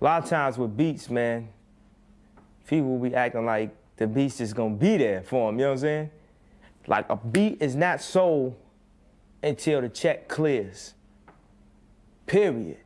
a lot of times with beats, man, people be acting like the beats is gonna be there for them. You know what I'm saying? Like a beat is not sold until the check clears. Period.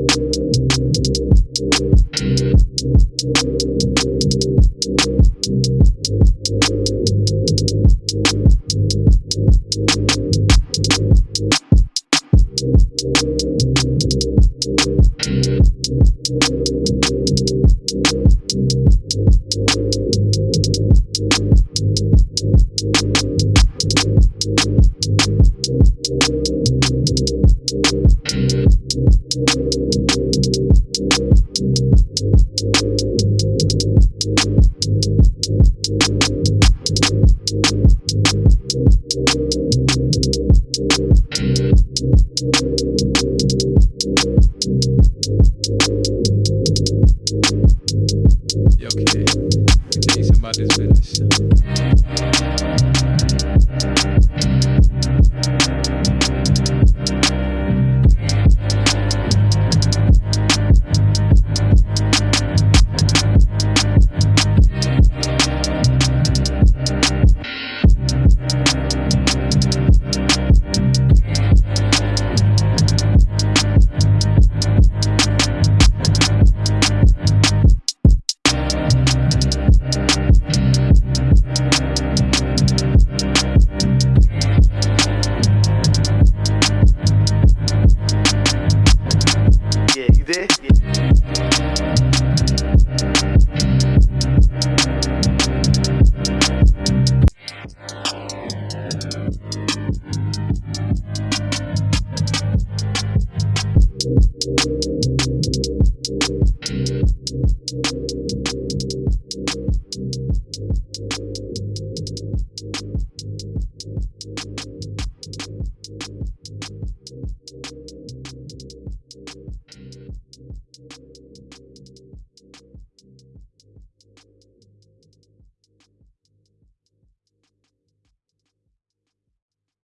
Yo, kid, let me tell you something about this Thank you.